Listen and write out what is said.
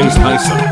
against Tyson.